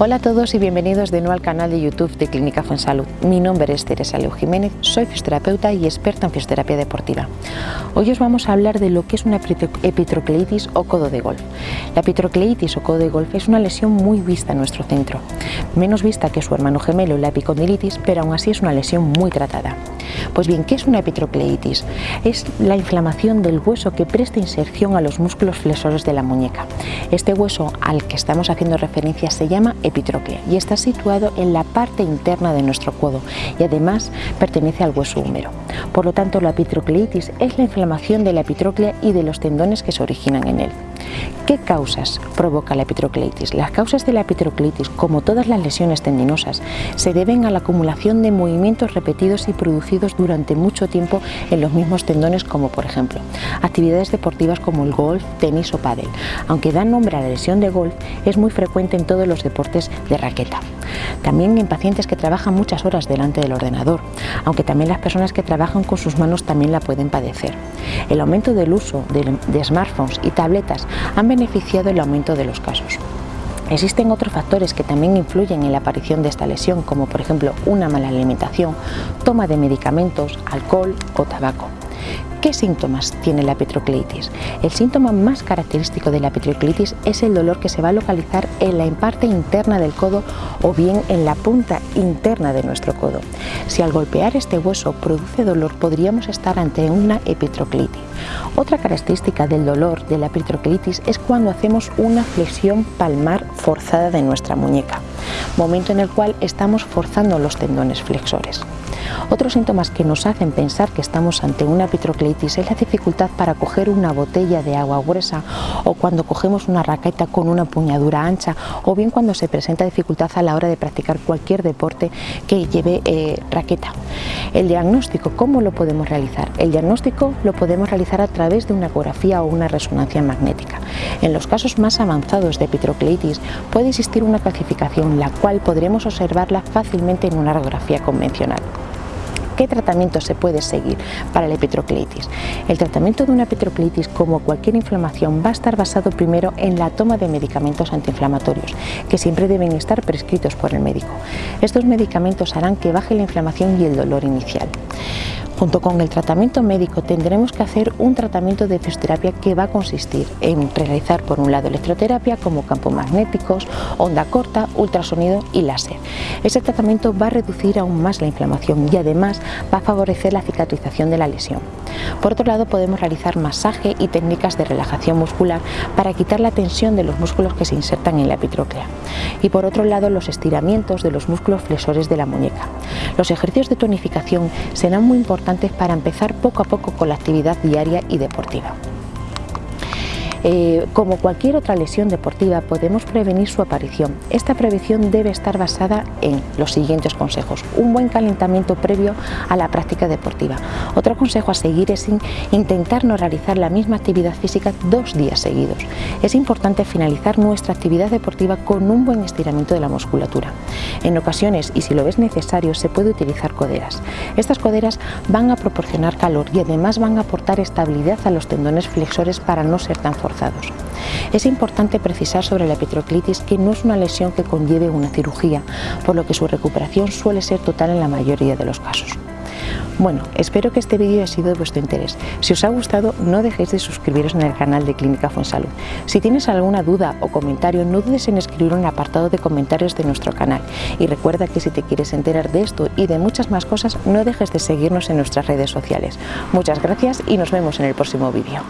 Hola a todos y bienvenidos de nuevo al canal de YouTube de Clínica Fuensalud. Mi nombre es Teresa Leo Jiménez, soy fisioterapeuta y experta en fisioterapia deportiva. Hoy os vamos a hablar de lo que es una epitrocleitis o codo de golf. La epitrocleitis o codo de golf es una lesión muy vista en nuestro centro, menos vista que su hermano gemelo, la epicondilitis, pero aún así es una lesión muy tratada. Pues bien, ¿qué es una epitrocleitis? Es la inflamación del hueso que presta inserción a los músculos flexores de la muñeca. Este hueso al que estamos haciendo referencia se llama y está situado en la parte interna de nuestro codo y además pertenece al hueso húmero. Por lo tanto, la epitrocleitis es la inflamación de la epitróclea y de los tendones que se originan en él. ¿Qué causas provoca la epitrocleitis? Las causas de la epitrocleitis, como todas las lesiones tendinosas, se deben a la acumulación de movimientos repetidos y producidos durante mucho tiempo en los mismos tendones, como por ejemplo actividades deportivas como el golf, tenis o pádel. Aunque da nombre a la lesión de golf, es muy frecuente en todos los deportes de raqueta. También en pacientes que trabajan muchas horas delante del ordenador, aunque también las personas que trabajan con sus manos también la pueden padecer. El aumento del uso de, smartphones y tabletas han beneficiado el aumento de los casos. Existen otros factores que también influyen en la aparición de esta lesión, como por ejemplo una mala alimentación, toma de medicamentos, alcohol o tabaco. ¿Qué síntomas tiene la epitrocleitis? El síntoma más característico de la epitrocleitis es el dolor que se va a localizar en la parte interna del codo o bien en la punta interna de nuestro codo. Si al golpear este hueso produce dolor, podríamos estar ante una epitrocleitis. Otra característica del dolor de la epitrocleitis es cuando hacemos una flexión palmar forzada de nuestra muñeca, momento en el cual estamos forzando los tendones flexores. Otros síntomas que nos hacen pensar que estamos ante una epitrocleitis es la dificultad para coger una botella de agua gruesa o cuando cogemos una raqueta con una puñadura ancha o bien cuando se presenta dificultad a la hora de practicar cualquier deporte que lleve eh, raqueta. El diagnóstico, ¿cómo lo podemos realizar? El diagnóstico lo podemos realizar a través de una ecografía o una resonancia magnética. En los casos más avanzados de epitrocleitis puede existir una clasificación la cual podremos observarla fácilmente en una radiografía convencional. ¿Qué tratamiento se puede seguir para la epitrocleitis? El tratamiento de una epitrocleitis, como cualquier inflamación, va a estar basado primero en la toma de medicamentos antiinflamatorios, que siempre deben estar prescritos por el médico. Estos medicamentos harán que baje la inflamación y el dolor inicial. Junto con el tratamiento médico tendremos que hacer un tratamiento de fisioterapia que va a consistir en realizar por un lado electroterapia como campos magnéticos, onda corta, ultrasonido y láser. Ese tratamiento va a reducir aún más la inflamación y además va a favorecer la cicatrización de la lesión. Por otro lado podemos realizar masaje y técnicas de relajación muscular para quitar la tensión de los músculos que se insertan en la epitróclea. Y por otro lado los estiramientos de los músculos flexores de la muñeca. Los ejercicios de tonificación serán muy importantes para empezar poco a poco con la actividad diaria y deportiva. Eh, como cualquier otra lesión deportiva podemos prevenir su aparición. Esta prevención debe estar basada en los siguientes consejos. Un buen calentamiento previo a la práctica deportiva. Otro consejo a seguir es intentar no realizar la misma actividad física dos días seguidos. Es importante finalizar nuestra actividad deportiva con un buen estiramiento de la musculatura. En ocasiones, y si lo es necesario, se puede utilizar coderas. Estas coderas van a proporcionar calor y además van a aportar estabilidad a los tendones flexores para no ser tan Es importante precisar sobre la epitroclitis que no es una lesión que conlleve una cirugía, por lo que su recuperación suele ser total en la mayoría de los casos. Bueno, espero que este vídeo haya sido de vuestro interés. Si os ha gustado, no dejéis de suscribiros en el canal de Clínica Fonsalud. Si tienes alguna duda o comentario, no dudes en escribirlo en el apartado de comentarios de nuestro canal. Y recuerda que si te quieres enterar de esto y de muchas más cosas, no dejes de seguirnos en nuestras redes sociales. Muchas gracias y nos vemos en el próximo vídeo.